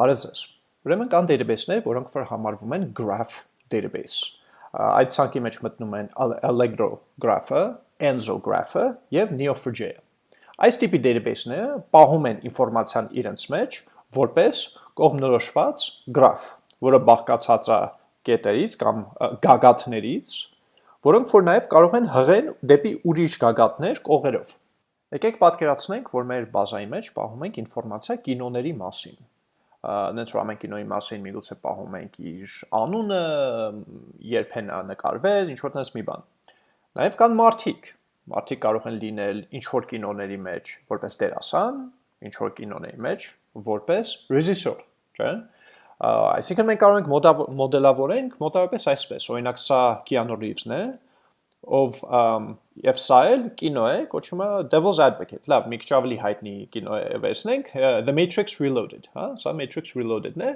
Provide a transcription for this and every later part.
Բարև ձեզ։ Ուրեմն կան database-ներ, որոնք որ համարվում են graph database։ Այդ ցանկի մեջ մտնում են Allegro graph-ը, Enzo graph-ը եւ Neo4j-ը։ Այս տիպի database-ները պահում են ինֆորմացիան իրենց մեջ որպես կողմնորոշված graph, որը բաղկացած է կետերից կամ գագաթներից, որոնք որ նաև կարող են հղեն դեպի ուրիշ գագաթներ կողերով։ Եկեք պատկերացնենք, որ մեր բազայի մեջ պահում ենք ինֆորմացիա կինոների մասին նենց որ ամեն կինոյի մասին միգուցե պահում ենք իր անունը, երբ են նկարվել, ինչ որ տես մի բան։ Նաև կան մարդիկ։ Մարդիկ կարող են լինել ինչ որ կինոների մեջ որպես դերասան, ինչ որ կինոների մեջ որպես ռեժիսոր, չէ՞։ Այսինքն մենք կարող ենք մոդելավորենք մոտավորապես այսպես։ Օրինակ սա Keanu Reeves-ն է, ով եւ սա էլ կինո է, կոչվում է Devil's Advocate։ Լավ, մի քիչ ավելի հայտնի կինո է վերցնենք, The Matrix Reloaded, հա, սա Matrix Reloaded-ն է։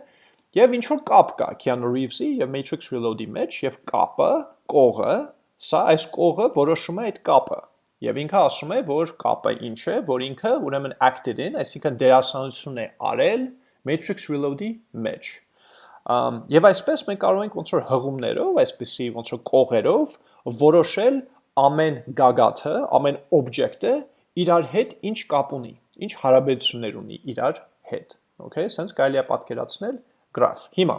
Եվ ինչ որ կապ կա Keanu Reeves-ի եւ Matrix Reload-ի մեջ եւ կապը, կողը, սա այս կողը որոշում է այդ կապը։ Եվ ինքը ասում է, որ կապը ինչ է, որ ինքը ուրեմն acted in, այսինքն դերասանություն է արել Matrix Reload-ի մեջ։ Um, եւ այսպես մենք կարող ենք ոնց որ հղումներով, այսպեսի ոնց որ կողերով որոշել ամեն գագաթը, ամեն օբյեկտը իրար հետ ինչ կապ ունի, ինչ հարաբերություններ ունի իրար հետ։ Okay, սենց կարելի է պատկերացնել գրաֆ։ Հիմա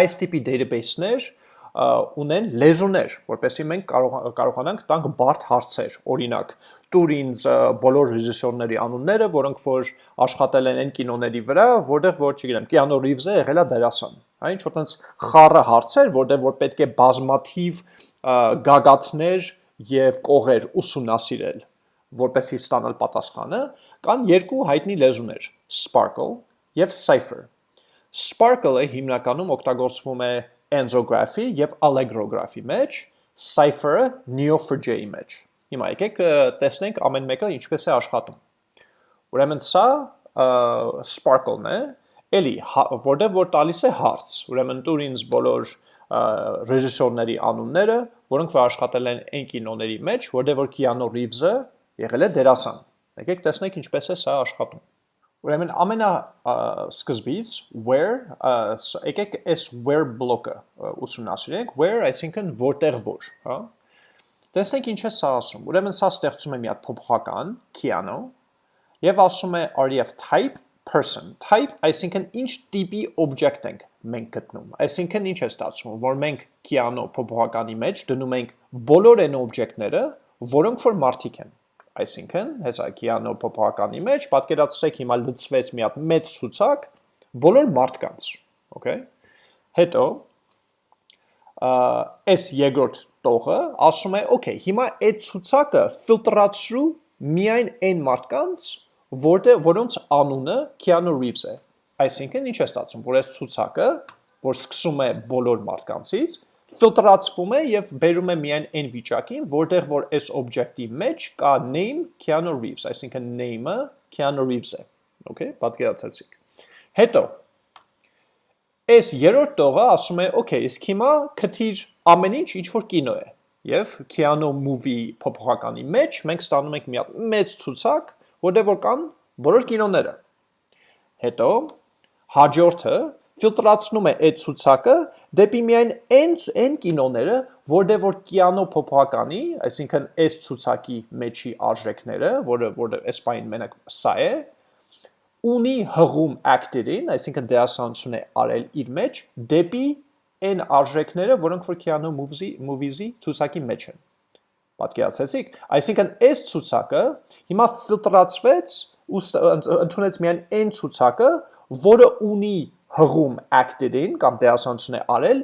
այս տիպի database-ներ ունեն լեզուներ, որպեսզի մենք կարող կարողանանք տանք բարդ հարցեր։ Օրինակ, տուր ինձ բոլոր ռեժիսորների անունները, որոնք որ աշխատել են այն կինոների վրա, որտեղ որ, չգիտեմ, Keanu Reeves-ը եղել է դերասան։ Այն ինչ որ տենց խառը հարցեր, որտեղ որ պետք է բազմաթիվ գագաթներ եւ կողեր ուսումնասիրել, որպեսզի ստանալ պատասխանը, կան երկու հայտնի լեզուներ՝ Sparkle եւ Cipher։ Sparkle-ը հիմնականում օգտագործվում է Enzography եւ Allegro-գրաֆի մեջ, Cipher-ը Neo4j-ի մեջ։ Հիմա եկեք տեսնենք ամեն մեկը ինչպես է աշխատում։ Ուրեմն սա Sparkle-ն է, էլի, հա, որտեղ որ տալիս է հարց։ Ուրեմն տուր ինձ բոլոր ռեժիսորների անունները, որոնք որ աշխատել են այն կինոների մեջ, որտեղ որ Keanu Reeves-ը եղել է դերասան։ Եկեք տեսնենք ինչպես է սա աշխատում։ Ուրեմն ամենա սկզբից where եկեք այս where բլոկը ուսումնասիրենք, where այսինքն որտեղ որ, հա։ Տեսնենք ինչ է սա ասում։ Ուրեմն սա ստեղծում է մի հատ փոփոխական Keanu եւ ասում է ref type person? Type այսինքն ինչ տիպի object ենք մենք գտնում։ Այսինքն ինչ է ստացվում, որ մենք Keanu փոփոխականի մեջ դնում ենք բոլոր այն օբյեկտները, որոնք որ մարդիկ են։ Այսինքն, հեսա Keanu փոփոխականի մեջ պատկերացրեք հիմա լցվեց մի հատ մեծ ցուցակ բոլոր մարդկանց, okay։ Հետո այս երկրորդ տողը ասում է, okay, հիմա այդ ցուցակը ֆիլտրացրու միայն այն մարդկանց, որտեղ որոնց անունը Keanu Reeves է Այսինքն ինչ է ստացվում, որ այս ցուցակը, որ սկսում է բոլոր մարդկանցից, ֆիլտրացվում է եւ բերում է միայն այն վիճակին, որտեղ որ այս օբյեկտի մեջ կա name Keanu Reeves, այսինքն name-ը Keanu Reeves է։ Okay, պատկերացեցիք։ Հետո այս երրորդ տողը ասում է, okay, իսկ հիմա քթիր ամեն ինչ ինչ որ կինո է։ Եվ Keanu movie փոփոխականի մեջ մենք ստանում ենք մի հատ մեծ ցուցակ, որտեղ որ կան բոլոր կինոները։ Հետո հաջորդը ֆիլտրացնում է այդ ցուցակը դեպի միայն այն այն կինոները, որտեղ որ կիանո փոփոխականի, այսինքն այս ցուցակի մեջի արժեքները, որը որը այս բանին մենակ սա է, ունի հղում acted-ին, այսինքն դերասանություն է արել իր մեջ դեպի այն արժեքները, որոնք որ Keanu Movies-ի movies-ի ցուցակի մեջ են։ Պատկերացեցիք, այսինքն այս ցուցակը հիմա ֆիլտրացվեց ու ընդունեց միայն այն ցուցակը, որը ունի հղում acted-ին կամ դերասանություն է արել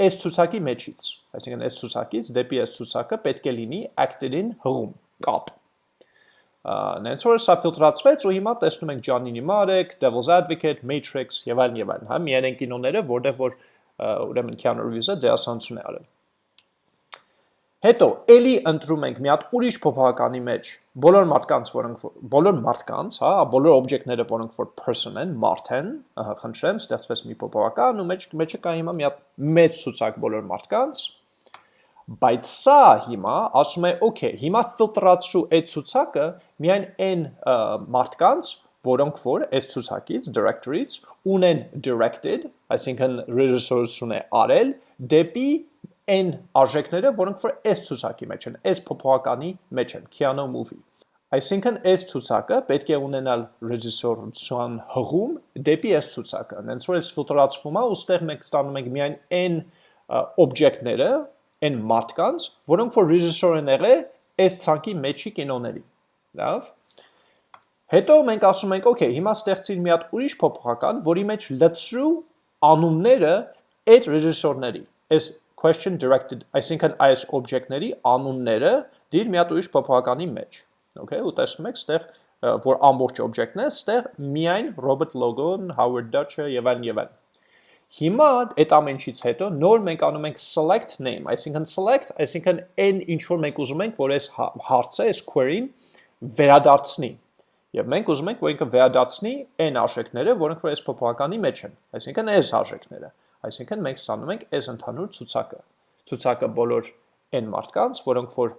այս ցուցակի մեջից։ Այսինքն այս ցուցակից դեպի այս ցուցակը պետք է լինի acted-ին հղում, կապ։ Նենց որ սա ֆիլտրացվեց ու հիմա տեսնում ենք Johnny Mnemonic, Devil's Advocate, Matrix եւ այլն եւ այլն, հա, միայն այն կինոները, որտեղ որ ուրեմն Keanu Reeves-ը դերասանություն է արել։ Հետո էլի ընտրում ենք մի հատ ուրիշ փոփոխականի մեջ. Բոլոր մարդկանց, որոնք բոլոր մարդկանց, հա, բոլոր օբյեկտները, որոնք որ person են, մարդ են, խնդրեմ, ստեղծվեց մի փոփոխական ու մեջ մեջը կա հիմա մի հատ մեծ ցուցակ բոլոր մարդկանց, բայց սա հիմա ասում է, okay, հիմա ֆիլտրացրու այդ ցուցակը միայն այն մարդկանց, որոնք որ այս ցուցակից directory-ից ունեն directed, այսինքն ռեժիսորություն է արել դեպի այն արժեքները, որոնք որ այս ցուցակի մեջ են, այս փոփոխականի մեջ են, Keanu movie։ Այսինքն այս ցուցակը պետք է ունենալ ռեժիսորության հղում դեպի այս ցուցակը։ Հենց որ այս ֆիլտրացվում է, ուստեղ մենք ստանում ենք միայն այն օբյեկտները, այն մարդկանց, որոնք որ ռեժիսոր են եղել այս ցանկի մեջի կինոների։ Լավ։ Հետո մենք ասում ենք, օքեյ, հիմա ստեղծիր մի հատ ուրիշ փոփոխական, որի մեջ լցրու անունները այդ ռեժիսորների։ Այս question directed, այսինքն այս օբյեկտների անունները դիր մի հատ ուրիշ փոփոխականի մեջ։ Okay, ու տեսնում եք, ստեղ որ ամբողջ օբյեկտն է, ստեղ միայն Robert Logan, Howard Dutcher եւ այլն եւ այլն։ Հիմա այդ ամենից հետո նոր մենք անում ենք select name, այսինքն select, այսինքն այն ինչ որ մենք ուզում ենք, որ այս հա-, հարցը, այս query-ին վերադարձնի Եվ մենք ուզում ենք, որ ինքը վերադարձնի այն արժեքները, որոնք որ այս փոփոխականի մեջ են, այսինքն այս արժեքները։ Այսինքն մենք ստանում ենք այս ընդհանուր ցուցակը։ Ցուցակը բոլոր այն մարդկանց, որոնք որ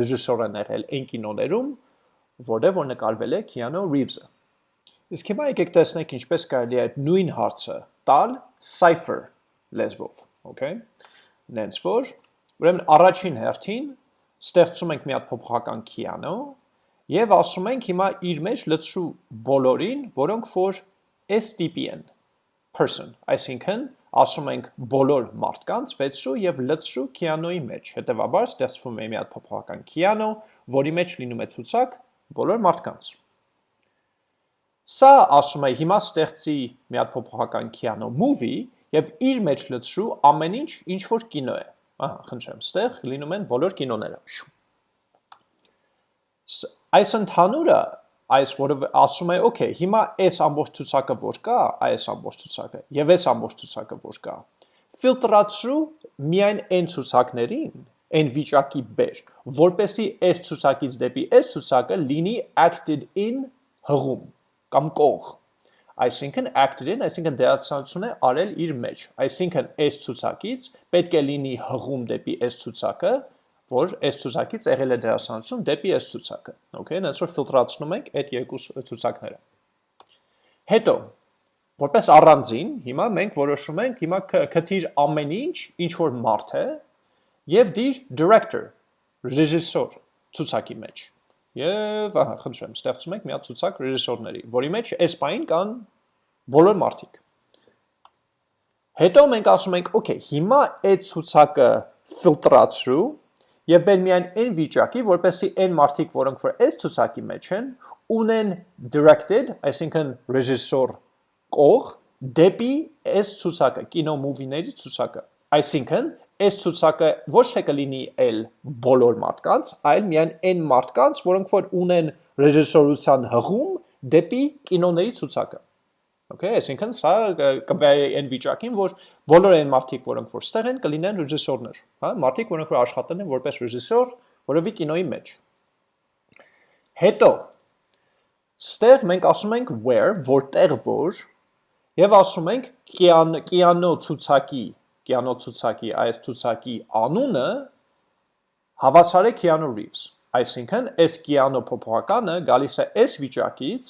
ռեժիսոր են եղել այն կինոներում, որտեղ որ նկարվել է Keanu Reeves-ը։ Իսկ հիմա եկեք տեսնենք ինչպես կարելի է այդ նույն հարցը տալ cipher լեզվով, okay? Նենց որ, ուրեմն առաջին հերթին ստեղծում ենք մի հատ փոփոխական Keanu, Եվ ասում ենք հիմա իր մեջ լցրու բոլորին, որոնք որ տիպի են, person, այսինքն ասում ենք բոլոր մարդկանց վեցրու եւ լցրու Keanu-ի մեջ։ Հետևաբար ստեղծվում է մի հատ փոփոխական Keanu, որի մեջ լինում է ցուցակ բոլոր մարդկանց։ Սա ասում է հիմա ստեղծի մի հատ փոփոխական Keanu movie եւ իր մեջ լցրու ամեն ինչ, ինչ որ կինո է։ Ահա, խնդրեմ, ստեղ լինում են բոլոր կինոները այս ընդհանուրը այս որը ասում է, օքեյ, հիմա այս ամբողջ ցուցակը որ կա, այս ամբողջ ցուցակը եւ այս ամբողջ ցուցակը որ կա, ֆիլտրացրու միայն այն ցուցակներին, այն վիճակի բեր, որպեսի այս ցուցակից դեպի այս ցուցակը լինի acted in հղում կամ կող։ Այսինքն acted in, այսինքն դերացանություն է արել իր մեջ։ Այսինքն այս ցուցակից պետք է լինի հղում դեպի այս ցուցակը, որ այս ցուցակից եղել է դերասանություն դեպի այս ցուցակը։ Okay, հենց որ ֆիլտրացնում ենք այդ երկու ցուցակները։ Հետո, որպես առանձին, հիմա մենք որոշում ենք հիմա քթիր ամեն ինչ, ինչ որ մարդ է, եւ դիր director, ռեժիսոր ցուցակի մեջ։ Եվ ահա, խնդրեմ, ստեղծում ենք մի հատ ցուցակ ռեժիսորների, որի մեջ այս բային կան բոլոր մարդիկ։ Հետո մենք ասում ենք, օքեյ, հիմա այդ ցուցակը ֆիլտրացրու եւ բեր միայն այն վիճակի, որպեսի այն մարդիկ, որոնք որ այս ցուցակի մեջ են, ունեն directed, այսինքն ռեժիսոր կող դեպի այս ցուցակը, կինո մուվիների ցուցակը։ Այսինքն այս ցուցակը ոչ թե կլինի այլ բոլոր մարդկանց, այլ միայն այն մարդկանց, որոնք որ ունեն ռեժիսորության հղում դեպի կինոների ցուցակը։ Okay, այսինքն սա կվերի այն վիճակին, որ բոլոր այն մարդիկ, որոնք որ ստեղ են, կլինեն ռեժիսորներ, հա, մարդիկ, որոնք որ աշխատել են որպես ռեժիսոր որևէ կինոյի մեջ։ Հետո ստեղ մենք ասում ենք where, որտեղ որ, եւ ասում ենք կիանո ցուցակի, կիանո ցուցակի, այս ցուցակի անունը հավասար է Keanu Reeves։ Այսինքն, այս կիանո փոփոխականը գալիս է այս վիճակից,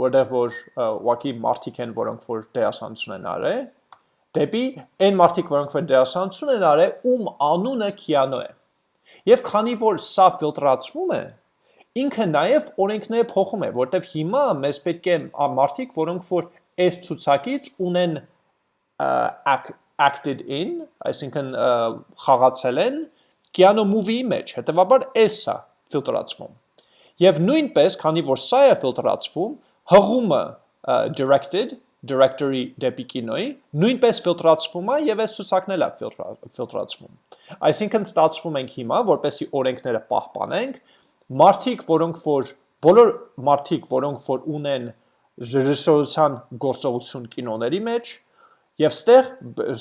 որտեղ որ ուղղակի մարդիկ են, որոնք որ դերասանություն են արել, դեպի այն մարդիկ, որոնք որ դերասանություն են արել, ում անունը Քիանո է։ Եվ քանի որ սա ֆիլտրացվում է, ինքը նաև օրենքները փոխում է, որտեղ հիմա մեզ պետք է մարդիկ, որոնք որ այս ցուցակից ունեն acted in, այսինքն խաղացել են Keanu movie-ի մեջ, հետեւաբար էս է ֆիլտրացվում։ Եվ նույնպես, քանի որ սա է ֆիլտրացվում, հղումը directed directory դեպի կինոյի նույնպես ֆիլտրացվում է եւ այս ցուցակն էլ է ֆիլտրացվում։ Այսինքն ստացվում ենք հիմա, որպեսի օրենքները պահպանենք, մարդիկ, որոնք որ բոլոր մարդիկ, որոնք որ ունեն ռեժիսորության գործողություն կինոների մեջ, եւ ստեղ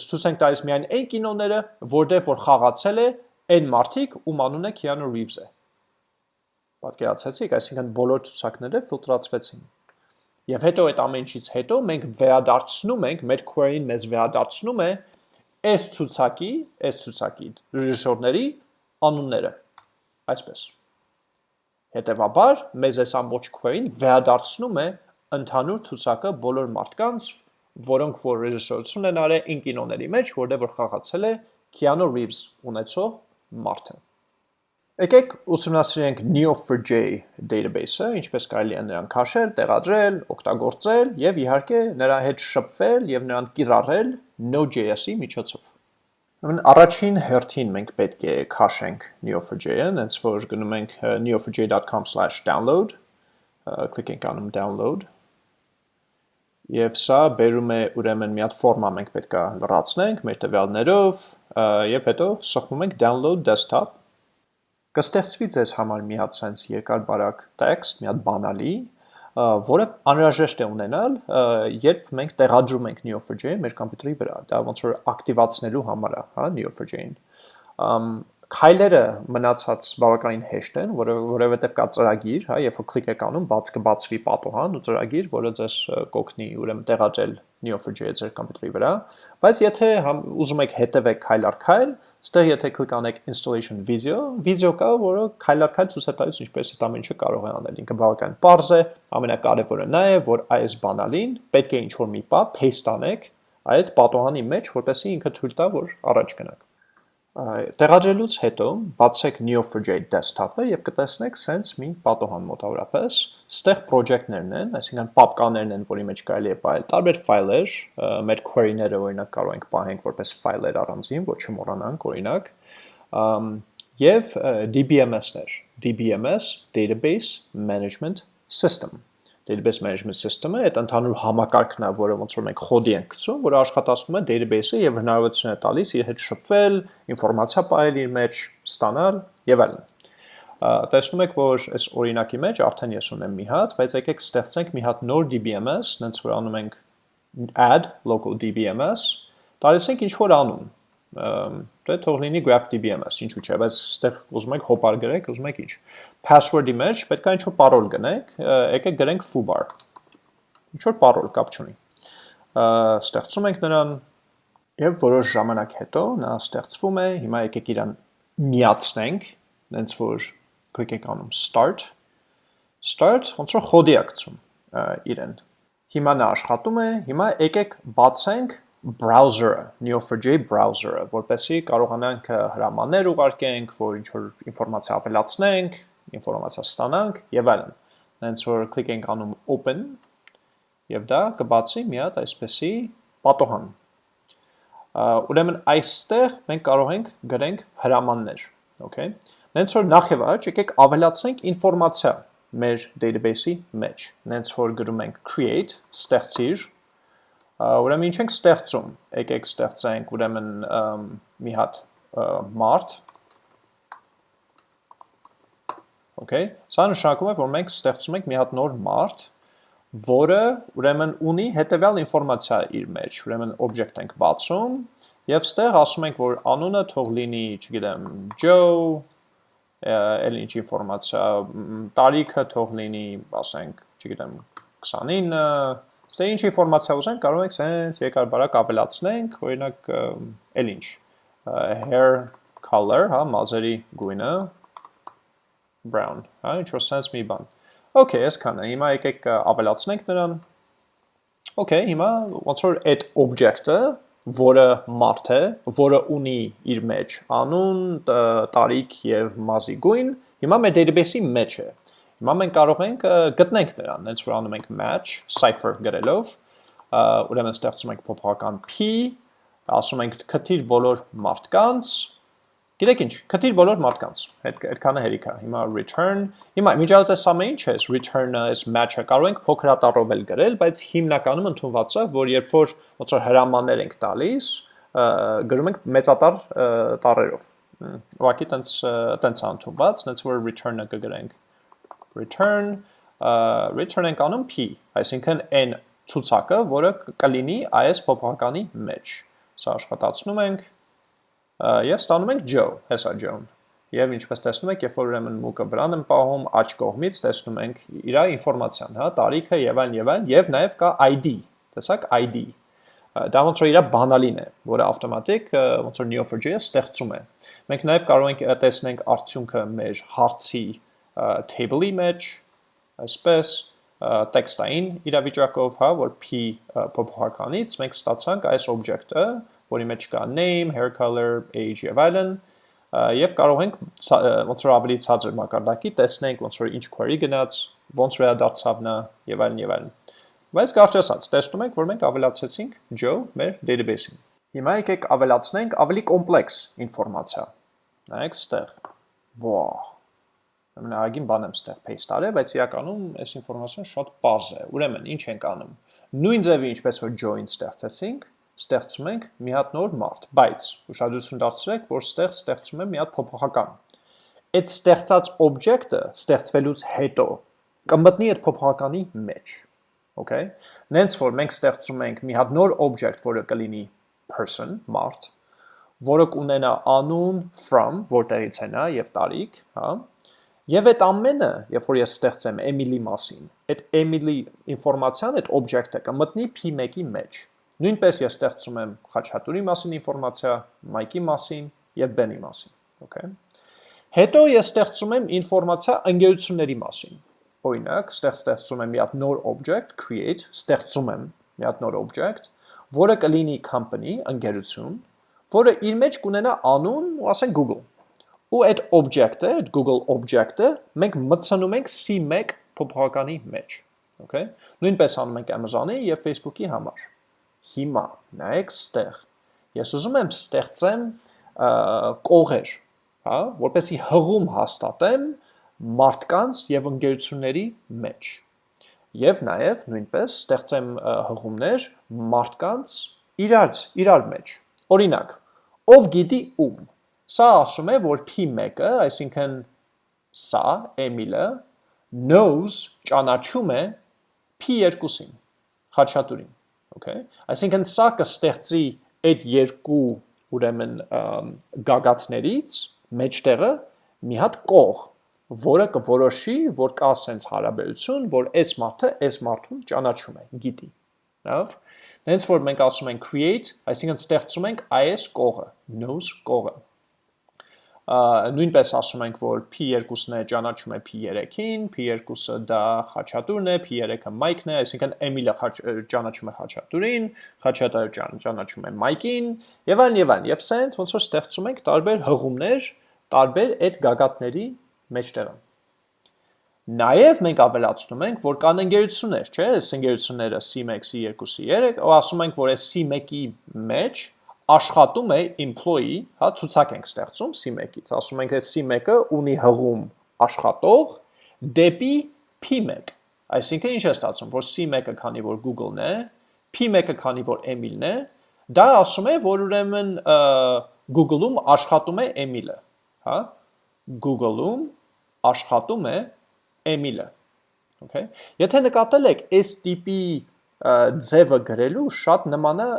ցույց ենք տալիս միայն այն կինոները, որտեղ որ խաղացել է այն մարդիկ, ում անունը Keanu Reeves է։ Պատկերացեցիք, այսինքն բոլոր ցուցակները ֆիլտրացվեցին։ Եվ հետո այդ ամենից հետո մենք վերադարձնում ենք, մեր query-ին մեզ վերադարձնում է այս ցուցակի, այս ցուցակի ռեժիսորների անունները։ Այսպես։ Հետևաբար, մեզ այս ամբողջ query-ն վերադարձնում է ընդհանուր ցուցակը բոլոր մարդկանց, որոնք որ ռեժիսորություն են արել ին կինոների մեջ, որտեղ որ խաղացել է Keanu Reeves ունեցող մարդը։ Եկեք ուսումնասիրենք Neo4j database-ը, ինչպես կարելի է նրան քաշել, տեղադրել, օգտագործել եւ իհարկե նրա հետ շփվել եւ նրան կիրառել Node.js-ի միջոցով։ Ուրեմն առաջին հերթին մենք պետք է քաշենք Neo4j-ը, հենց որ գնում ենք neo4j.com/download, կլիկենք անում download Եվ սա բերում է ուրեմն մի հատ ֆորմա մենք պետք է լրացնենք մեր տվյալներով եւ հետո սխմում ենք download desktop կստեղծվի ձեզ համար մի հատ sense երկար բարակ text, մի հատ բանալի, որը անհրաժեշտ է ունենալ, երբ մենք տեղադրում ենք Neo4j մեր համակարգի վրա, դա ոնց որ ակտիվացնելու համար է, հա, Neo4j-ին քայլերը մնացած բավականին հեշտ են, որովհետև կա ծրագիր, հա, երբ որ կլիկ եք անում, բաց կբացվի պատոհան ու ծրագիր, որը ձեզ կօգնի ուրեմն տեղադրել Neo4j-ը ձեր համակարգի վրա, բայց եթե ուզում եք հետևեք քայլ առ քայլ, Ստեղ եթե կլիկ անեք installation video, video կա, որը քայլարքայլ ցույց է տալիս ինչպես այդ ամենը կարող է անել։ Ինքը բավական པարզ է, ամենակարևորը նա է, որ այս բանալին պետք է ինչ-որ մի պա paste անեք այդ պատոհանի մեջ, որպեսզի ինքը թույլ տա, որ առաջ գնաք։ Տեղադրելուց հետո բացեք Neo4j desktop-ը եւ կտեսնեք sense մի պատոհան մոտավորապես։ Ստեղ project-ներն են, այսինքն պապկաներն են, որի մեջ կարելի է պահել տարբեր ֆայլեր, մեր query-ները օրինակ կարող ենք պահենք որպես ֆայլեր առանձին, ոչ չմոռանանք, օրինակ, եւ DBMS-ներ, DBMS Database Management System database management system-ը այդ ընդհանուր համակարգն է, որը ոնց որ մենք խոդի ենք գցում, որը աշխատացնում է database-ը եւ հնարավորություն է տալիս իր հետ շփվել, ինֆորմացիա պահել իր մեջ, ստանալ եւ այլն։ Տեսնում եք, որ այս օրինակի մեջ արդեն ես ունեմ մի հատ, բայց եկեք ստեղծենք մի հատ նոր DBMS, նենց որ անում ենք add local DBMS, տալիս ենք ինչ որ անուն, դե թող լինի graph DBMS, ինչու՞ չէ, բայց այստեղ ուզում եք հոպար գրեք, ուզում եք ինչ։ Password-ի մեջ պետք է ինչ-որ parol գնենք, եկեք գրենք foobar։ Ինչ-որ parol կապ չունի։ Ստեղծում ենք նրան եւ որոշ ժամանակ հետո նա ստեղծվում է, հիմա եկեք իրան միացնենք, հենց որ կլիկենք անում start start ոնց որ խոդի ակցում իրեն։ Հիմա նա աշխատում է, հիմա եկեք բացենք browser-ը, Neo4j browser-ը, որպեսզի կարողանանք հրամաններ ուղարկենք, որ ինչ որ ինֆորմացիա ավելացնենք, ինֆորմացիա ստանանք եւ այլն։ Հենց որ կլիկենք անում open եւ դա կբացի մի հատ այսպեսի պատոհան։ Ուրեմն այստեղ մենք կարող ենք գրենք հրամաններ, okay։ Հենց որ նախ եւ առաջ եկեք ավելացնենք ինֆորմացիա մեր database-ի մեջ։ Հենց որ գրում ենք create, ստեղծիր Ուրեմն ինչ ենք ստեղծում։ Եկեք ստեղծենք ուրեմն մի հատ մարդ։ Okay, սա նշանակում է, որ մենք ստեղծում ենք մի հատ նոր մարդ, որը ուրեմն ունի հետևյալ ինֆորմացիա իր մեջ։ Ուրեմն object ենք բացում եւ ստեղ ասում ենք, որ անունը թող լինի, չգիտեմ, Joe, էլ ինչ ինֆորմացիա, տարիքը թող լինի, ասենք, չգիտեմ, 29 Ստե ինչ ինֆորմացիա ուզենք, կարող ենք սենց երկար բարակ ավելացնենք, օրինակ էլ ինչ, hair color, հա, մազերի գույնը, brown, հա, ինչ որ սենց մի բան։ Okay, այսքանը, հիմա եկեք ավելացնենք նրան։ Okay, հիմա ոնց որ այդ object-ը, որը մարդ է, որը ունի իր մեջ անուն, տարիք եւ մազի գույն, հիմա մեր database-ի մեջ է։ Հիմա մենք կարող ենք գտնենք նրան, հենց որ անում ենք match, cipher գրելով, ուրեմն ստեղծում ենք փոփոխական p, ասում ենք քթիր բոլոր մարդկանց, Գիտեք ինչ, քթիր բոլոր մարդկանց, այդքանը հերիք է։ Հիմա return, հիմա միջազգ այս ամեն ինչ է, return-ը, այս match-ը կարող ենք փոքրատարով էլ գրել, բայց հիմնականում ընդունված է, որ երբ որ ոնց որ հրամաններ ենք տալիս, գրում ենք մեծատար տառերով։ Ուղղակի տենց տենց ընդունված, նենց որ return-ը կգրենք return return ենք անում p, այսինքն n ցուցակը, որը կլինի այս փոփոխականի մեջ։ Սա աշխատացնում ենք եւ ստանում ենք Joe, հեսա Joe-ն։ Եվ ինչպես տեսնում եք, երբ որ ուրեմն մուկը վրան եմ պահում, աջ կողմից տեսնում ենք իր ինֆորմացիան, հա, տարիքը եւ այլն եւ այլն, եւ նաեւ կա ID, տեսակ ID։ Դա ոնց որ իր բանալին է, որը ավտոմատիկ ոնց որ Neo4j-ը ստեղծում է։ Մենք նաեւ կարող ենք տեսնենք արդյունքը մեր հարցի table-ի մեջ, այսպես տեքստային իրավիճակով, հա, որ p փոփոխականից մենք ստացանք այս օբյեկտը, որի մեջ կա name, hair color, age եւ այլն, եւ կարող ենք ոնց որ ավելի ցածր մակարդակի տեսնենք ոնց որ ինչ query գնաց, ոնց վերադարձավ նա եւ այլն եւ այլն։ Բայց կարճ ասած, տեսնում ենք, որ մենք ավելացեցինք Joe մեր database-ին։ Հիմա եկեք ավելացնենք ավելի կոմպլեքս ինֆորմացիա։ Նայեք ստեղ։ Ո՜։ Ամենագին բան եմ ստեղ paste արել, բայց իրականում այս ինֆորմացիան շատ པարզ է։ Ուրեմն, ինչ ենք անում։ Նույն ձևի ինչպես որ join ստեղծեցինք, ստեղծում ենք մի հատ նոր մարդ, բայց ուշադրություն դարձրեք, որ ստեղ ստեղծում եմ մի հատ փոփոխական։ Այդ ստեղծած օբյեկտը ստեղծվելուց հետո կմտնի այդ փոփոխականի մեջ։ Okay։ Նենց որ մենք ստեղծում ենք մի հատ նոր օբյեկտ, որը կլինի person, մարդ, որը կունենա անուն from, որտեղից է նա եւ տարիք, հա։ Եվ այդ ամենը, երբ որ ես ստեղծեմ Emily մասին, այդ Emily ինֆորմացիան, այդ օբյեկտը կմտնի P1-ի մեջ։ Նույնպես ես ստեղծում եմ Խաչատուրի մասին ինֆորմացիա, Մայկի մասին եւ Բենի մասին, okay։ Հետո ես ստեղծում եմ ինֆորմացիա ընկերությունների մասին։ Օրինակ, ստեղ ստեղծում եմ մի հատ նոր object, create, ստեղծում եմ մի հատ նոր object, որը կլինի company, ընկերություն, որը իր մեջ կունենա անուն, ու ասենք Google։ Ու այդ object-ը, այդ Google object-ը մենք մտցնում ենք C1 փոփոխականի մեջ, okay։ Նույնպես անում ենք Amazon-ի եւ Facebook-ի համար հիմա, նայեք ստեղ, ես ուզում եմ ստեղծեմ կողեր, հա, որպեսի հղում հաստատեմ մարդկանց եւ ընկերությունների մեջ։ Եվ նաեւ նույնպես ստեղծեմ հղումներ մարդկանց իրար իրար մեջ։ Օրինակ, ով գիտի ում։ Սա ասում է, որ P1-ը, այսինքն սա Էմիլը knows ճանաչում է P2-ին, Խաչատուրին okay? Այսինքն սա կստեղծի այդ երկու ուրեմն գագաթներից մեջտեղը մի հատ կող որը կորոշի որ կա sense հարաբերություն որ այս մարդը այս մարդուն ճանաչում է գիտի լավ? Հենց որ մենք ասում ենք create այսինքն ստեղծում ենք այս կողը knows կողը նույնպես ասում ենք, որ P2-ն է ճանաչում է P3-ին, P2-ը դա Խաչատուրն է, P3-ը Mike-ն է, այսինքն Էմիլը ճանաչում է Խաչատուրին, Խաչատուրը ճանաչում է Mike-ին, եւ այլն եւ այլն։ Եվ սենց ոնց որ ստեղծում ենք տարբեր հղումներ, տարբեր այդ գագաթների մեջտեղը։ Նաև մենք ավելացնում ենք, որ կան ընկերություններ, չէ՞, այս ընկերությունները C1, C2, C3, ու ասում ենք, որ այս C1-ի մեջ աշխատում է employee, հա, ցուցակ ենք ստեղծում C1-ից։ Ասում ենք, այս C1-ը ունի հղում աշխատող դեպի P1։ Այսինքն ինչ է ստացվում, որ C1-ը քանի որ Google-ն է, P1-ը քանի որ Emil-ն է, դա ասում է, որ ուրեմն Google-ում աշխատում է Emil-ը, հա? Google-ում աշխատում է Emil-ը։ Okay։ Եթե նկատել եք, այս տիպի ձևը գրելու շատ նման է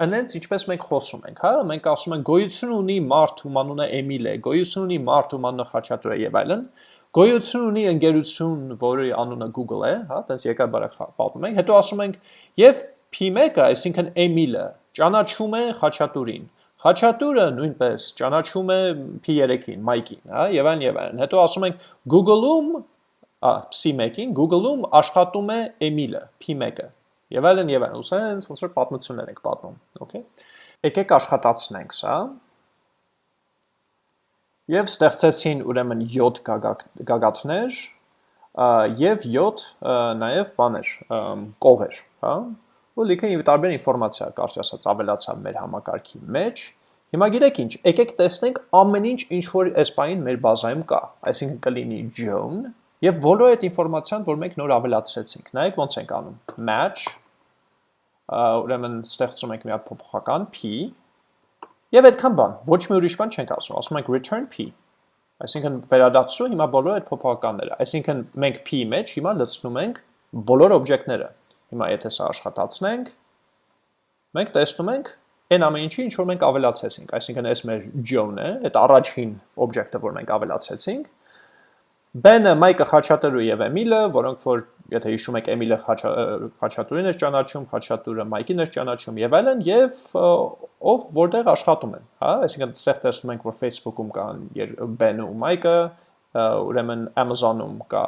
Անենց ինչպես մենք խոսում ենք, հա, մենք ասում ենք գոյություն ունի մարդ, ում անունը Էմիլ է, գոյություն ունի մարդ, ում անունը Խաչատուր է եւ այլն։ Գոյություն ունի ընկերություն, որի անունը Google է, հա, տես եկա բարակ պատմում ենք։ Հետո ասում ենք եւ P1-ը, այսինքն Էմիլը, ճանաչում է Խաչատուրին։ Խաչատուրը նույնպես ճանաչում է P3-ին, Mike-ին, հա, եւ այլն եւ այլն։ Հետո ասում ենք Google-ում, ա, C1-ին, Google-ում աշխատում է Էմիլը, P1-ը եւ այլն եւ այլն։ Ուսենց ոնց որ պատմություններ ենք պատմում, okay։ Եկեք աշխատացնենք սա։ Եվ ստեղծեցին ուրեմն 7 գագաթներ եւ 7 նաեւ բաներ, կողեր, հա։ Ու լիքը տարբեր ինֆորմացիա կարճ ասած ավելացավ մեր համակարգի մեջ։ Հիմա գիտեք ինչ, եկեք տեսնենք ամեն ինչ ինչ որ այս բանին մեր բազայում կա։ Այսինքն կլինի John եւ բոլոր այդ ինֆորմացիան, որ մենք նոր ավելացրեցինք։ Նայեք ոնց ենք անում։ Match ուրեմն ստեղծում ենք մի հատ փոփոխական p եւ այդքան բան ոչ մի ուրիշ բան չենք ասում ասում ենք return p այսինքն վերադարձու հիմա բոլոր այդ փոփոխականները այսինքն մենք p մեջ հիմա լցնում ենք բոլոր օբյեկտները հիմա եթե սա աշխատացնենք մենք տեսնում ենք այն ամեն ինչի ինչ որ մենք ավելացեցինք այսինքն այս մեր John է այդ առաջին օբյեկտը որ մենք ավելացեցինք Ben-ը, Մայկը, Խաչատուրը եւ Էմիլը, որոնք որ եթե հիշում եք Էմիլը Խաչատուրին էր ճանաչում, Խաչատուրը Մայկին էր ճանաչում եւ այլն եւ ով որտեղ աշխատում են, հա, այսինքն ստեղ տեսնում ենք որ Facebook-ում կան Ben-ը ու Մայկը, ուրեմն Amazon-ում կա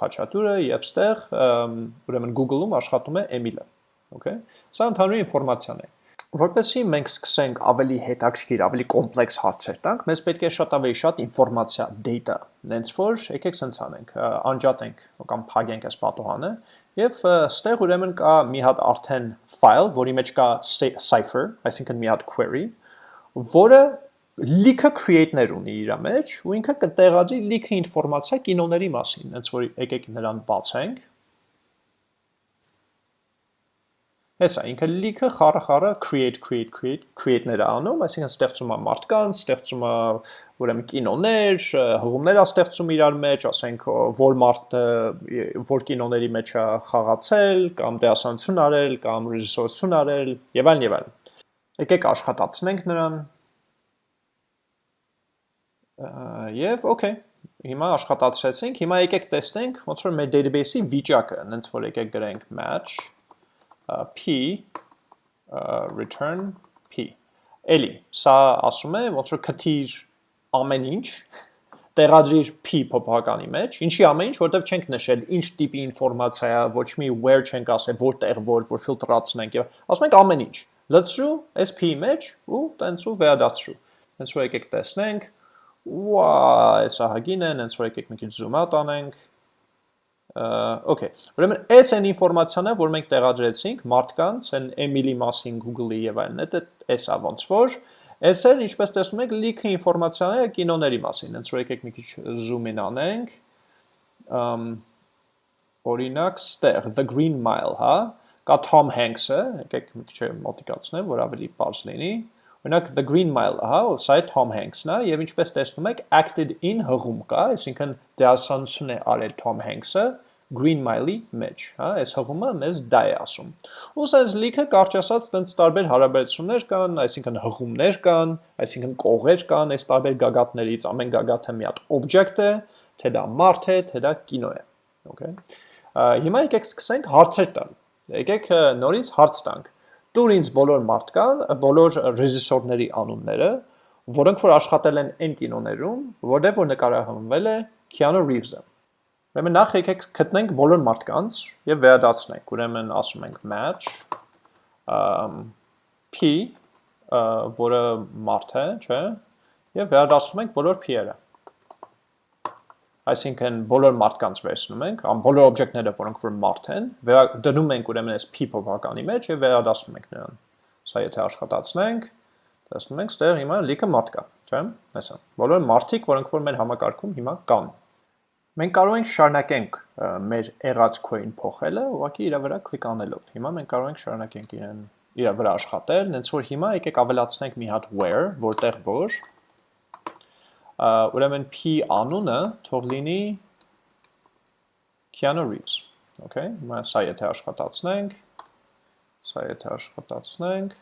խաչատուրը եւ ստեղ ուրեմն Google-ում աշխատում է Emil-ը։ Okay։ Սա ընդհանուր ինֆորմացիան է։ Որպեսզի մենք սկսենք ավելի հետաքրքիր, ավելի կոմպլեքս հարցեր տանք, մեզ պետք է շատ ավելի շատ ինֆորմացիա, data։ Նենց որ եկեք սենց անենք, անջատենք կամ փակենք այս պատոհանը եւ ստեղ ուրեմն կա մի հատ արդեն file, որի մեջ կա cipher, այսինքն մի հատ query, որը լիքը create-ներ ունի իր մեջ ու ինքը կտեղադրի լիքը ինֆորմացիա կինոների մասին, հենց որ եկեք նրան բացենք Հեսա ինքը լիքը խառը խառը create create create create-ներ անում, այսինքն ստեղծում է մարդկանց, ստեղծում է ուրեմն կինոներ, հղումներ է ստեղծում իրար մեջ, ասենք որ մարդը որ կինոների մեջ է խաղացել, կամ դերասանություն արել, կամ ռեժիսորություն արել, եւ այլն եւ այլն։ Եկեք աշխատացնենք նրան։ Եվ okay, հիմա աշխատացրեցինք, հիմա եկեք տեսնենք ոնց որ մեր database-ի վիճակը, հենց որ եկեք գրենք match p return p։ Էլի, սա ասում է ոնց որ քթիր ամեն ինչ տեղադրիր p փոփոխականի մեջ, ինչի ամեն ինչ, որտեվ չենք նշել ինչ տիպի ինֆորմացիա է, ոչ մի where չենք ասել, որտեղ որ, որ ֆիլտրացնենք եւ ասում ենք ամեն ինչ։ Լցրու այս p-ի մեջ ու տենց ու վերադարձրու։ Հենց որ եկեք տեսնենք, ուա, այս ահագին է, հենց որ եկեք մի քիչ zoom out անենք, Okay, ուրեմն այս այն ինֆորմացիան է, որ մենք տեղադրեցինք մարդկանց, այն Emily մասին Google-ի եւ այլն, դա էս է ոնց որ Այս էլ ինչպես տեսնում եք լիքը ինֆորմացիա է կինոների մասին, հենց որ եկեք մի քիչ zoom in անենք։ Ամ օրինակ ստեղ The Green Mile, հա, կա Tom Hanks-ը, եկեք մի քիչ մոտիկացնեմ, որ ավելի པարզ լինի։ Օրինակ The Green Mile, հա, սա է Tom Hanks-ն է, եւ ինչպես տեսնում եք, acted in հղում կա, այսինքն դերասանություն է արել Tom Hanks-ը Green Mile-ի մեջ, հա, այս հղումը մեզ դա է ասում։ Ու սենց լիքը կարճ ասած տենց տարբեր հարաբերություններ կան, այսինքն հղումներ կան, այսինքն կողեր կան այս տարբեր գագաթներից, ամեն գագաթը մի հատ օբյեկտ է, թե դա մարդ է, թե դա կինո է։ Okay։ Հիմա եկեք սկսենք հարցեր տալ։ Եկեք նորից հարց տանք։ Տուր ինձ բոլոր մարդկան, բոլոր ռեժիսորների անունները, որոնք որ աշխատել են այն կինոներում, որտեղ որ նկարահանվել է Keanu Reeves-ը։ Ուրեմն նախ եկեք գտնենք բոլոր մարդկանց եւ վերադարձնենք։ Ուրեմն ասում ենք match p որը մարդ է, չէ՞, եւ վերադարձնում ենք բոլոր p-երը։ Այսինքն բոլոր մարդկանց վերցնում ենք, ամ բոլոր օբյեկտները, որոնք որ մարդ են, դնում ենք ուրեմն այս p փոփոխականի մեջ եւ վերադարձնում ենք նրան։ Սա եթե աշխատացնենք, տեսնում ենք, ստեղ հիմա լիքը մարդ կա, չէ՞։ Այսա։ Բոլոր մարդիկ, որոնք որ մեր համակարգում հիմա կան։ Մենք կարող ենք շարունակենք մեր եղած coin փոխելը, ուղղակի իր վրա կլիկ անելով։ Հիմա մենք կարող ենք շարունակենք իրեն իր վրա աշխատել, հենց որ հիմա եկեք ավելացնենք մի հատ where, որտեղ որ ուրեմն p անունը թող լինի Keanu Reeves, okay? Հիմա սա եթե աշխատացնենք, սա եթե աշխատացնենք,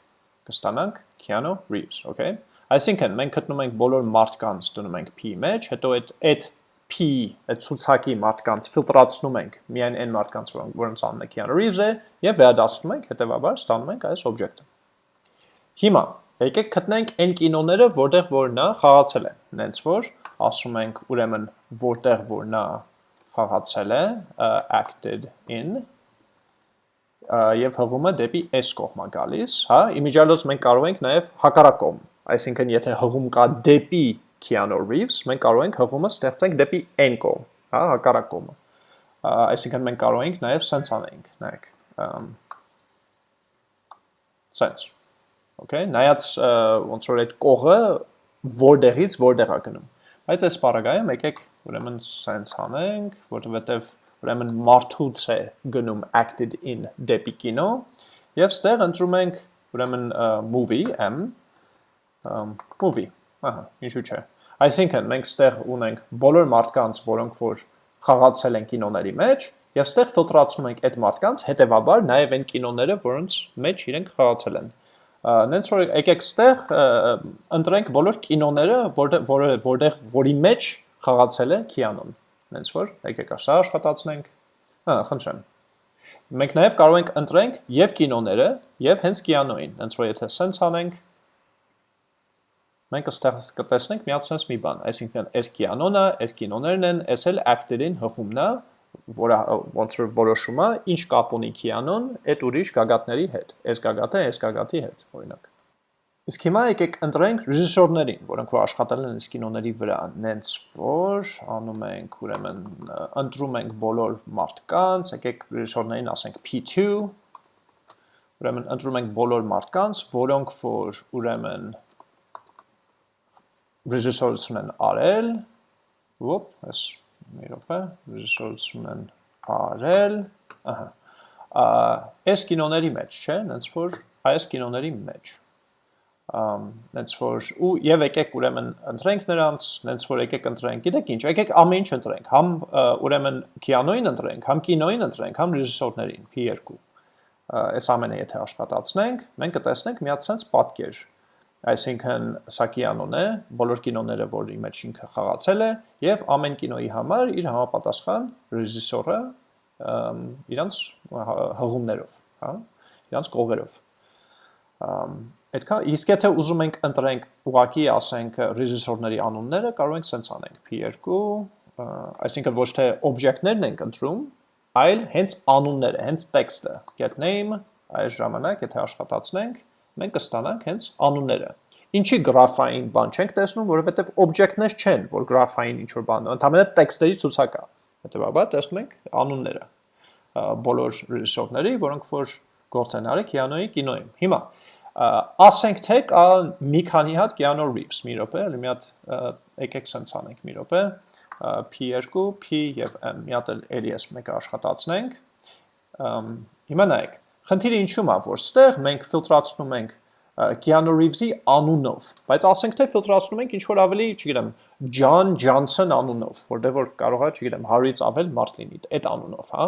կստանանք Keanu Reeves, okay? Այսինքն մենք գտնում ենք բոլոր մարդկանց դնում ենք p մեջ, հետո այդ այդ P այդ ցուցակի մարդկանց ֆիլտրացնում ենք միայն այն մարդկանց, որոնց անունը Keanu Reeves է, եւ վերադասնում ենք, հետեւաբար ստանում ենք այս օբյեկտը։ Հիմա եկեք գտնենք այն կինոները, որտեղ որ նա խաղացել է։ Նենց որ ասում ենք ուրեմն որտեղ որ նա խաղացել է acted in եւ հղումը դեպի s կողմա գալիս, հա, իմիջիալոց մենք կարող ենք նաեւ հակառակ կողմ, այսինքն եթե հղում կա դեպի Keanu Reeves, մենք կարող ենք հղումը ստեղծենք դեպի n կողմ, հա, հակառակ կողմը։ Այսինքն մենք կարող ենք նաև sense անենք, նայեք։ sense։ Okay, նայած ոնց որ այդ կողը որտեղից որտեղ է գնում։ Բայց այս բaragայում եկեք ուրեմն sense անենք, որովհետև ուրեմն մարդուց է գնում acted in դեպի կինո եւ ստեղ ընտրում ենք ուրեմն movie m movie ահա ինչու՞ չէ Այսինքն մենք ստեղ ունենք բոլոր մարդկանց, որոնք որ խաղացել են կինոների մեջ, եւ ստեղ ֆիլտրացնում ենք այդ մարդկանց, հետեւաբար նաեւ այն կինոները, որոնց մեջ իրենք խաղացել են։ Նենց որ եկեք ստեղ ընտրենք բոլոր կինոները, որտեղ որտեղ որի մեջ խաղացել է Քիանոն։ Նենց որ եկեք սա աշխատացնենք։ Հա, խնդրեմ։ Մենք նաև կարող ենք ընտրենք եւ կինոները, եւ հենց Կիանոին։ Հենց որ եթե sense անենք, մենք այստեղ կտեսնենք միացնես մի բան, այսինքն այս կիանոնը, այս կինոներն են, այս էլ actor-ին հղումն է, որը ոնց որ որոշում է, ինչ կապ ունի կիանոն այդ ուրիշ գագաթների հետ, այս գագաթը այս գագաթի հետ, օրինակ։ Իսկ հիմա եկեք ընտրենք ռեժիսորներին, որոնք որ աշխատել են այս կինոների վրա, նենց որ անում ենք, ուրեմն ընտրում ենք բոլոր մարդկանց, եկեք ռեժիսորներին ասենք P2, ուրեմն ընտրում ենք բոլոր մարդկանց, որոնք որ ուրեմն ռեժիսորություն են արել, ոպ, այս մի րոպե, ռեժիսորություն են արել, ահա, այս կինոների մեջ, չէ, նենց որ այս կինոների մեջ նենց որ ու եւ եկեք ուրեմն ընտրենք նրանց, նենց որ եկեք ընտրենք, գիտեք ինչ, եկեք ամեն ինչ ընտրենք, համ ուրեմն կինոին ընտրենք, համ կինոին ընտրենք, համ ռեժիսորներին, P2։ Այս ամենը եթե աշխատացնենք, մենք կտեսնենք մի հատ sense պատկեր։ Այսինքն սա կինոն է, բոլոր կինոները, որի մեջ ինքը խաղացել է, եւ ամեն կինոյի համար իր համապատասխան ռեժիսորը իրանց հղումներով, հա, իրանց կողերով Այդքա իսկ եթե ուզում ենք ընտրենք ուղակի ասենք ռեժիսորների անունները, կարող ենք սենց անենք P2, այսինքն ոչ թե օբյեկտներն ենք ընտրում, այլ հենց անունները, հենց տեքստը, get name, այս ժամանակ եթե աշխատացնենք, մենք կստանանք հենց անունները։ Ինչի գրաֆային բան չենք տեսնում, որովհետև օբյեկտներ չեն, որ գրաֆային ինչ որ բան, ընդհանրապես տեքստերի ցուցակ է։ Հետևաբար տեսնում ենք անունները բոլոր ռեժիսորների, որոնք որ գործ են արել Կիանոյի կինոյում։ Հիմա ասենք թե կա մի քանի հատ Keanu Reeves, մի րոպե, էլի մի հատ եկեք սենց անենք մի րոպե, P2, P եւ M, մի հատ էլի էս մեկը աշխատացնենք։ Հիմա նայեք, խնդիրը ինչու՞մ է, որ ստեղ մենք ֆիլտրացնում ենք Keanu Reeves-ի անունով, բայց ասենք թե ֆիլտրացնում ենք ինչ որ ավելի, չգիտեմ, John Johnson անունով, որտեղ որ կարող է, չգիտեմ, 100-ից ավել մարդ լինի այդ անունով, հա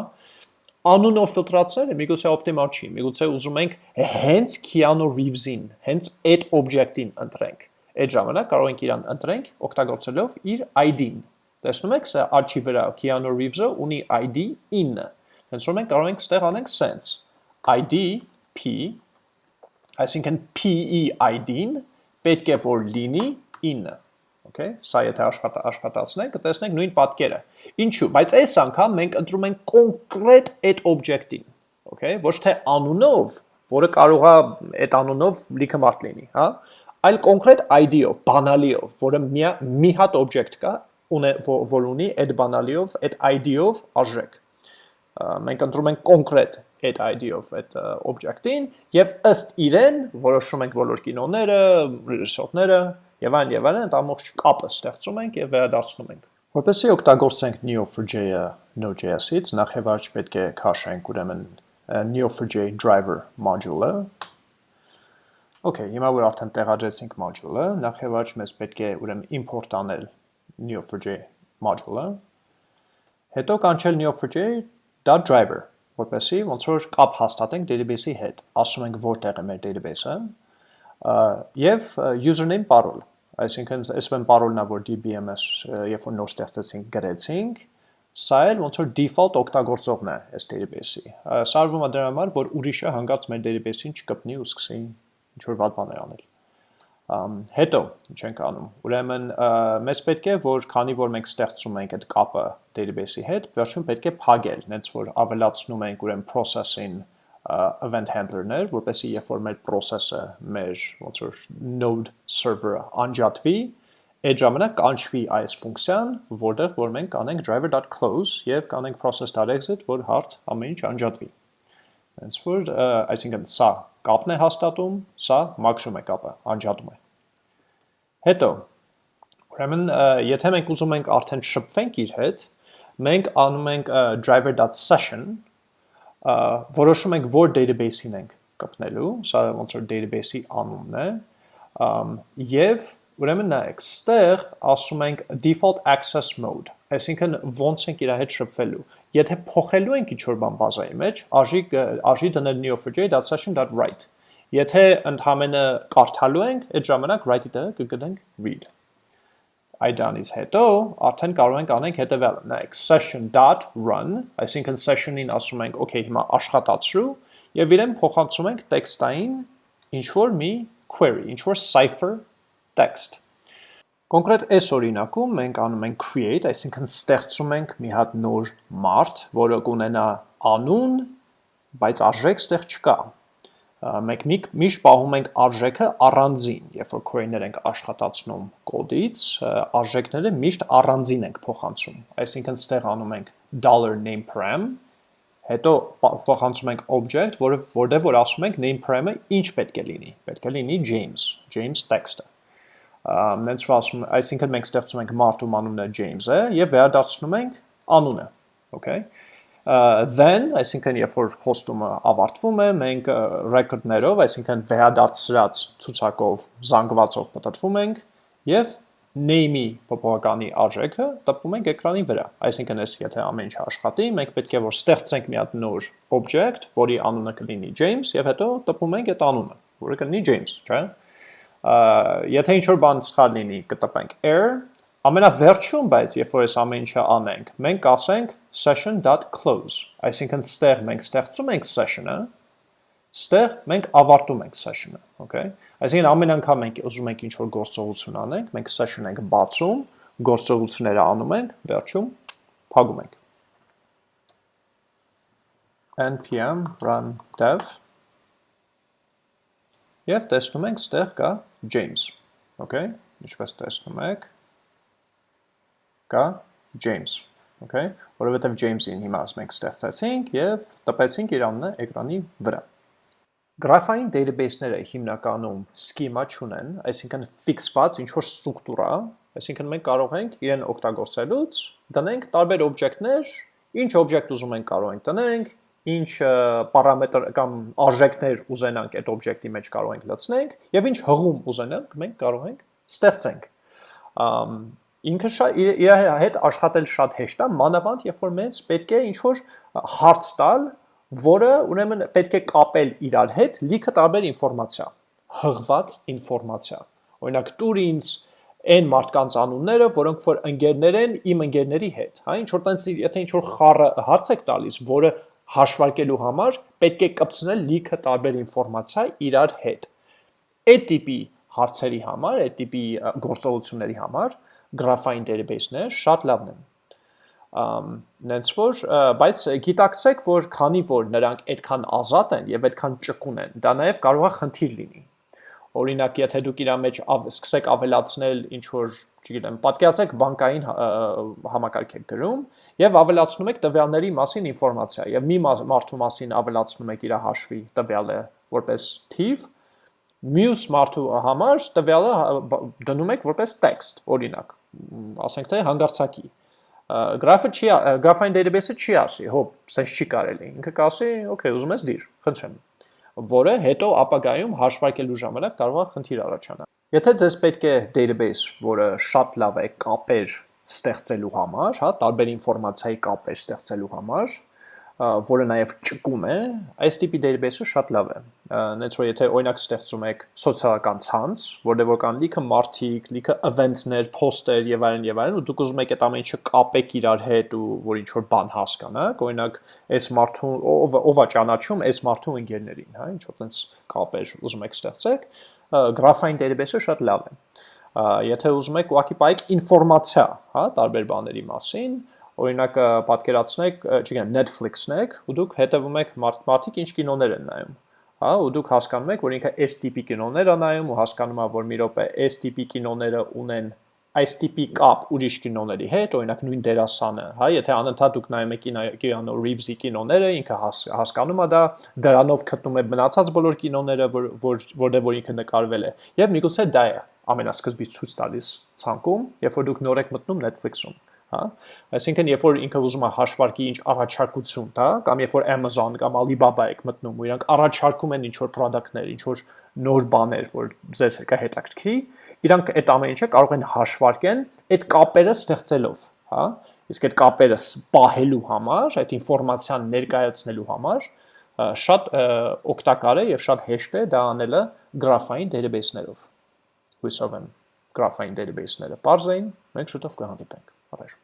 անունով ֆիլտրացնելը միգուցե օպտիմալ չի, միգուցե ուզում ենք հենց Keanu Reeves-ին, հենց այդ օբյեկտին ընտրենք։ Այդ ժամանակ կարող ենք իրան ընտրենք օգտագործելով իր ID-ն։ Տեսնում եք, սա արջի վրա Keanu Reeves-ը ունի ID 9։ Հենց որ մենք կարող ենք ստեղ անենք sense ID P, այսինքն PE ID-ն պետք է որ լինի 9 okay սա եթե աշխատա աշխատացնենք կտեսնենք նույն պատկերը ինչու բայց այս անգամ մենք ընտրում ենք կոնկրետ այդ օբյեկտին okay ոչ թե անունով որը կարող է այդ անունով լիքը մարդ լինի հա այլ կոնկրետ ID-ով բանալիով որը մի, մի հատ օբյեկտ կա ունե որ ունի այդ բանալիով այդ ID-ով արժեք մենք ընտրում ենք կոնկրետ այդ ID-ով այդ օբյեկտին եւ ըստ իրեն որոշում ենք բոլոր կինոները, ռեժիսորները եւ այլն եւ այլն, այդ ամբողջ կապը ստեղծում ենք եւ վերադարձնում ենք։ Որպեսզի օգտագործենք Neo4j-ը Node.js-ից, նախ եւ առաջ պետք է քաշենք ուրեմն Neo4j driver module-ը։ Okay, հիմա որ արդեն տեղադրեցինք module-ը, նախ եւ առաջ մեզ պետք է ուրեմն import անել Neo4j module-ը։ Հետո կանչել Neo4j.driver, որպեսզի ոնց որ կապ հաստատենք database-ի հետ։ Ասում ենք որտեղ է մեր database-ը, եւ username parole այսինքն այսպես parole-նա որ DBMS երբ որ նոր ստեղծեցինք գրեցինք սա էլ ոնց որ default օգտագործողն է այս database-ի սարվում է դրա համար որ ուրիշը հանգած մեր database-ին չկպնի ու սկսի ինչ որ վատ բաներ անել հետո ինչ ենք անում ուրեմն մեզ պետք է որ քանի որ մենք ստեղծում ենք այդ կապը database-ի հետ վերջում պետք է փակել նենց որ ավելացնում ենք ուրեմն process-ին event handler-ներ, որպեսզի երբ որ մեր process-ը, մեր ոնց որ node server-ը անջատվի, այդ ժամանակ կանչվի այս ֆունկցիան, որտեղ որ մենք կանենք driver.close եւ կանենք process.exit, որ hard ամեն ինչ անջատվի։ Հենց որ այսինքն սա կապն է հաստատում, սա մաքրում է կապը, անջատում է։ Հետո ուրեմն եթե մենք ուզում ենք արդեն շփվենք իր հետ, մենք անում ենք driver.session որոշում ենք որ database-ին ենք կպնելու, սա ոնց որ database-ի անունն է, եւ ուրեմն նայեք, ստեղ ասում ենք default access mode, այսինքն ոնց ենք իր հետ շփվելու։ Եթե փոխելու ենք ինչ-որ բան բազայի մեջ, արժի արժի դնել neo4j.session.write։ Եթե ընդհանրապես կարդալու ենք, այդ ժամանակ write-ի տեղը կգտնենք read. Այդ դրանից հետո արդեն կարող ենք անենք հետևյալը, նայեք session.run, այսինքն session-ին ասում ենք, okay, հիմա աշխատացրու եւ իրեն փոխանցում ենք տեքստային ինչ որ մի query, ինչ որ cipher text։ Կոնկրետ այս օրինակում մենք անում ենք create, այսինքն ստեղծում ենք մի հատ նոր մարդ, որը կունենա անուն, բայց արժեք ստեղ չկա։ Մենք միշտ պահում ենք արժեքը առանձին, երբ որ query-ներ ենք աշխատացնում կոդից, արժեքները միշտ առանձին ենք փոխանցում։ Այսինքն ստեղ անում ենք $name param, հետո փոխանցում ենք object, որը որտեղ որ ասում ենք name param-ը ինչ պետք է լինի։ Պետք է լինի James, James text-ը նենց ասում, այսինքն մենք ստեղծում ենք մարդու անունը James-ը եւ վերադարձնում ենք անունը, okay? then, այսինքն երբ որ հոստումը ավարտվում է, մենք record-ներով, այսինքն վերադարձրած ցուցակով զանգվածով պատտվում ենք եւ name-ի փոփոխականի արժեքը տպում ենք էկրանի վրա։ Այսինքն այս եթե ամեն ինչ աշխատի, մենք պետք է որ ստեղծենք մի հատ նոր object, որի անունը կլինի James եւ հետո տպում ենք այդ անունը, որը կլինի James, չէ՞ եթե ինչ-որ բան սխալ լինի, կտպենք error, ամենավերջում, բայց երբ որ այս ամեն ինչը անենք, մենք կասենք session.close, այսինքն ստեղ մենք ստեղծում ենք session-ը, ստեղ մենք ավարտում ենք session-ը, okay? Այսինքն ամեն անգամ մենք ուզում ենք ինչ-որ գործողություն անենք, մենք session ենք բացում, գործողությունները անում ենք, վերջում փակում ենք npm run dev Եվ տեսնում ենք ստեղ կա James, okay? Ինչպես տեսնում եք, կա James, okay? Որովհետև James-ին հիմա մենք ստեղծեցինք եւ տպեցինք իր անունը էկրանի վրա։ Գրաֆային database-ները հիմնականում schema չունեն, այսինքն ֆիքսված ինչ որ ստրուկտուրա, այսինքն մենք կարող ենք իրեն օգտագործելուց դնենք տարբեր օբյեկտներ, ինչ օբյեկտ ուզում ենք կարող ենք տնենք, ինչ պարամետր կամ արժեքներ ուզենանք այդ օբյեկտի մեջ կարող ենք լցնենք եւ ինչ հղում ուզենանք մենք կարող ենք ստեղծենք ինքը շատ իր հետ աշխատել շատ հեշտ է մանավանդ երբ որ մենք պետք է ինչ որ հարց տալ որը ուրեմն պետք է կապել իրար հետ լիքը տարբեր ինֆորմացիա հղված ինֆորմացիա օրինակ տուր ինձ այն մարդկանց անունները, որոնք որ ընկերներ են իմ ընկերների հետ, հա, ինչ որ տենց եթե ինչ որ խառը հարց եք տալիս, որը հաշվարկելու համար պետք է կպցնել լիքը տարբեր ինֆորմացիա իրար հետ։ Այդ տիպի հարցերի համար, այդ տիպի գործողությունների համար գրաֆային database-ները շատ լավն են նենց որ բայց գիտակցեք որ քանի որ նրանք այդքան ազատ են եւ այդքան ճկուն են դա նաեւ կարող է խնդիր լինի օրինակ եթե դուք իրա մեջ սկսեք ավելացնել ինչ որ չգիտեմ պատկերացեք բանկային համակարգ եք գրում եւ ավելացնում եք տվյալների մասին ինֆորմացիա եւ մի մարդու մասին ավելացնում եք իր հաշվի տվյալը որպես թիվ մյուս մարդու համար տվյալը դնում եք որպես text օրինակ ասենք թե հանգարցակի գրաֆը չի գրաֆային database-ը չի ասի հոբ sense չի կարելի ինքը կասի okay ուզում ես դիր խնդրեմ որը հետո ապագայում հաշվարկելու ժամանակ կարող է խնդիր առաջանալ եթե ձեզ պետք է database որը շատ լավ է կապեր ստեղծելու համար, հա, տարբեր ինֆորմացիայի կապեր ստեղծելու համար, որը նաև ճկուն է, այս տիպի database-ը շատ լավ է։ Նենց որ եթե օրինակ ստեղծում եք սոցիալական ցանց, որտեղ որ կան լիքը մարդիկ, լիքը event-ներ, post-եր եւ այլն եւ այլն, ու դուք ուզում եք այդ ամեն ինչը կապեք իրար հետ ու որ ինչ որ բան հասկանաք, օրինակ այս մարդու ով ով է ճանաչում այս մարդու ընկերներին, հա, ինչ որ տենց կապեր ուզում եք ստեղծեք, գրաֆային database-ը շատ լավ է եթե ուզում եք ուղղակի պայեք ինֆորմացիա, հա, տարբեր բաների մասին, օրինակ պատկերացնեք, չգիտեմ, Netflix-ն եք, ու դուք հետևում եք մարդիկ ինչ կինոներ են նայում, հա, ու դուք հասկանում եք, որ ինքը այս տիպի կինոներ է նայում ու հասկանում ա, որ մի րոպե այս տիպի կինոները ունեն այս տիպի կապ ուրիշ կինոների հետ, օրինակ նույն դերասանը, հա, եթե անընդհատ դուք նայում եք Կիանո Ռիվզի կինոները, ինքը հաս, հասկանում է դա, դրանով գտնում է մնացած բոլոր կինոները, որ որտեղ որ ինքը նկարվել է։ Եվ միգուցե դա է ամենասկզբից ցույց տալիս ցանկում, երբ որ դուք նոր եք մտնում Netflix-ում, հա? Այսինքն, երբ որ ինքը ուզում է հաշվարկի ինչ առաջարկություն տա, կամ երբ որ Amazon կամ Alibaba եք մտնում, ու իրանք առաջարկում են ինչ որ product-ներ, ինչ որ նոր բաներ, որ ձեզ կհետաքրքրի, իրանք այդ ամեն ինչը կարող են հաշվարկեն այդ կապերը ստեղծելով, հա? Իսկ այդ կապերը պահելու համար, այդ ինֆորմացիան ներկայացնելու համար շատ օգտակար է եւ շատ հեշտ է դա անելը գրաֆային database-ներով հույսով եմ գրաֆային database-ները բարձ էին, մենք շուտով կհանդիպենք։ Ապեր։